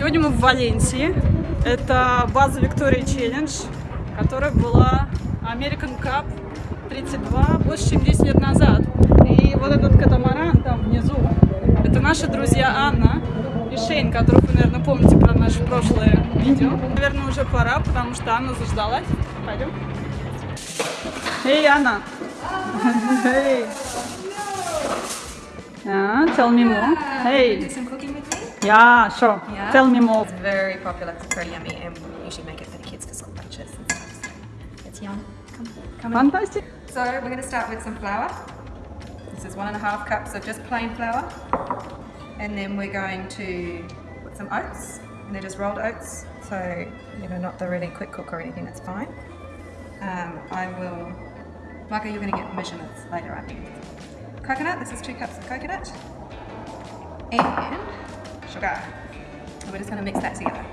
Сегодня мы в Валенсии. Это база Victoria Challenge, которая была American Cup 32 больше, чем 10 лет назад. И вот этот катамаран там внизу, это наши друзья Анна и Шейн, которых вы, наверное, помните про наше прошлое видео. Наверное, уже пора, потому что Анна заждалась. Пойдем. Эй, Анна! Hey. Yeah, tell me more. Hey. Do some cooking with me? Yeah, sure. Yeah. Tell me more. It's very popular. It's very yummy, and we usually make it for the kids for school lunches and stuff. So it's yum. Come, come in. Fantastic. So we're going to start with some flour. This is one and a half cups of just plain flour, and then we're going to put some oats. And they're just rolled oats, so you know not the really quick cook or anything. That's fine. Um, I will. Michael, you're going to get measurements later, I think. Coconut. This is two cups of coconut, and sugar. We're just going to mix that together.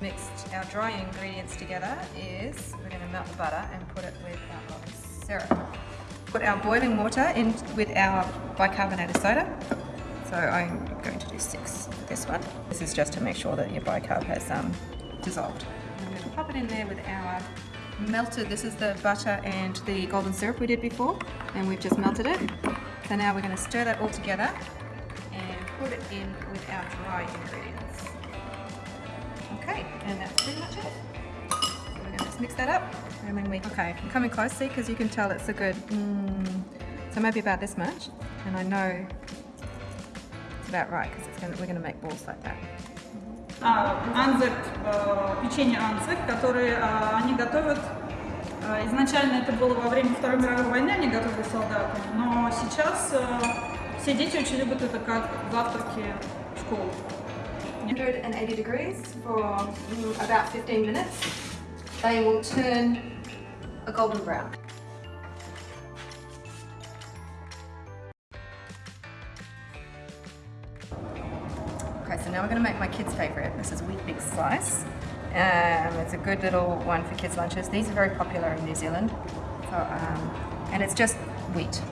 Mixed our dry ingredients together is we're going to melt the butter and put it with our syrup. Put our boiling water in with our bicarbonated soda. So I'm going to do six this one. This is just to make sure that your bicarb has um, dissolved. I'm going to pop it in there with our melted, this is the butter and the golden syrup we did before, and we've just melted it. So now we're going to stir that all together and put it in with our dry ingredients. Okay, and that's pretty much it. So we're going to just mix that up, and then we, okay, I'm coming close, see, because you can tell it's a good, mm, so maybe about this much, and I know it's about right, because we're going to make balls like that. А, анзек, э, печенье анзек, которые э, они готовят. э, изначально это было во время Второй мировой войны, они готовили солдатам, но сейчас все дети очень любят это как завтраки в школу. 180 degrees for about 15 minutes. They will turn a golden brown. Okay, so now we're going to make my kids' favourite. This is Weet-Bix Slice. Um, it's a good little one for kids' lunches. These are very popular in New Zealand. So, um, and it's just wheat.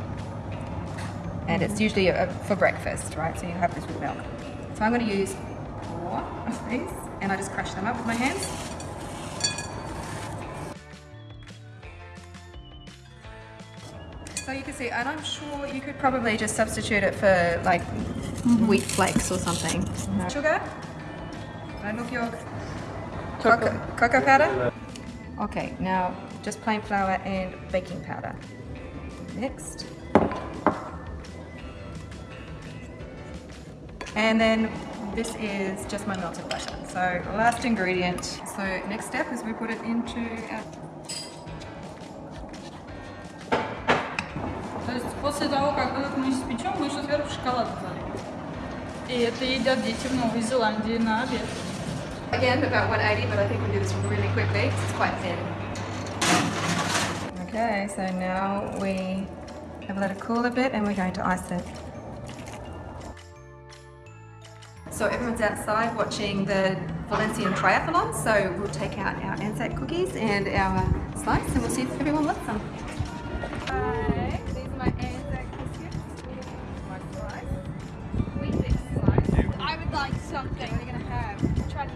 And it's usually a, for breakfast, right? So you have this with milk. So I'm going to use four of these and I just crush them up with my hands. So you can see, and I'm sure you could probably just substitute it for like mm-hmm. wheat flakes or something. Mm-hmm. Sugar, no milk yolk, cocoa, cocoa powder. Okay, now just plain flour and baking powder. Next. And then this is just my melted butter. So last ingredient. So next step is we put it into our после того, как этот мы испечем, мы еще сверху шоколад залим. И это едят дети в Новой Зеландии на обед. Again, about 180, but I think we'll do this one really quickly 'cause it's quite thin. Okay, so now we have let it cool a bit and we're going to ice it. So everyone's outside watching the Valencian Triathlon, so we'll take out our Anzac cookies and our slice and we'll see if everyone wants some. Hi, these are my Something. Going to have? Try.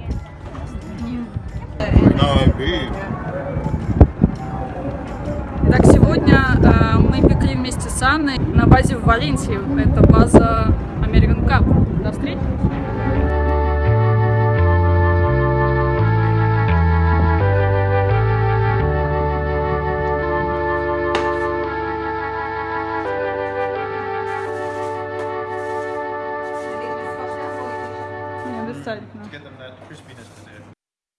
Итак, сегодня э, мы пекли вместе с Анной на базе в Валенсии. Это база American Cup. До встречи! To get them that crispiness to it.